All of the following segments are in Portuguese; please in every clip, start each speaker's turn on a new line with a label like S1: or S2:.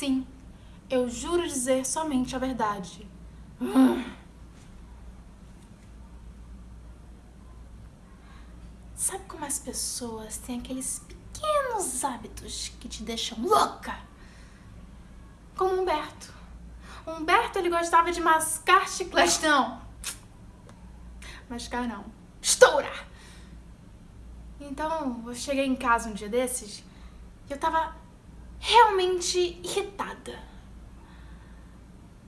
S1: Sim, eu juro dizer somente a verdade. Sabe como as pessoas têm aqueles pequenos hábitos que te deixam louca? Como Humberto. Humberto, ele gostava de mascar chiclete. Não. Mascar não. Estourar. Então, eu cheguei em casa um dia desses e eu tava realmente irritada.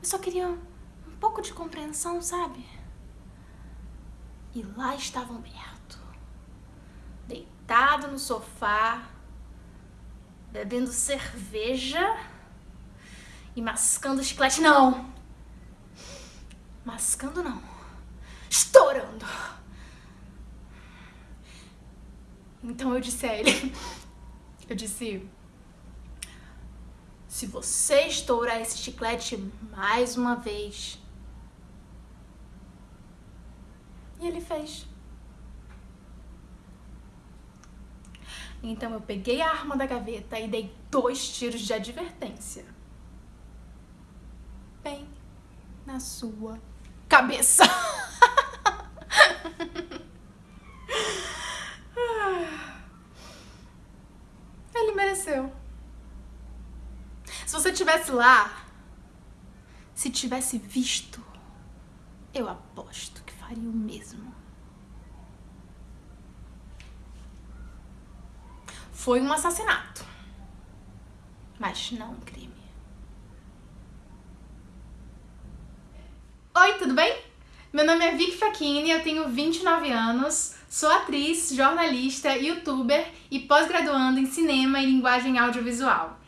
S1: Eu só queria um pouco de compreensão, sabe? E lá estava Humberto, deitado no sofá, bebendo cerveja e mascando chiclete. Não! Mascando não. Estourando. Então eu disse a ele, eu disse, se você estourar esse chiclete mais uma vez. E ele fez. Então eu peguei a arma da gaveta e dei dois tiros de advertência. Bem na sua cabeça. Ele mereceu. Se você tivesse lá, se tivesse visto, eu aposto que faria o mesmo. Foi um assassinato, mas não um crime. Oi, tudo bem? Meu nome é Vicky Facchini, eu tenho 29 anos, sou atriz, jornalista, youtuber e pós-graduando em cinema e linguagem audiovisual.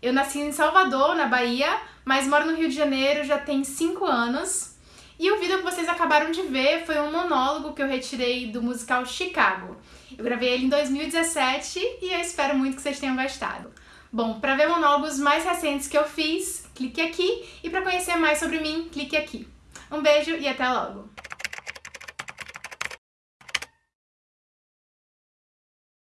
S1: Eu nasci em Salvador, na Bahia, mas moro no Rio de Janeiro já tem 5 anos. E o vídeo que vocês acabaram de ver foi um monólogo que eu retirei do musical Chicago. Eu gravei ele em 2017 e eu espero muito que vocês tenham gostado. Bom, para ver monólogos mais recentes que eu fiz, clique aqui. E para conhecer mais sobre mim, clique aqui. Um beijo e até logo!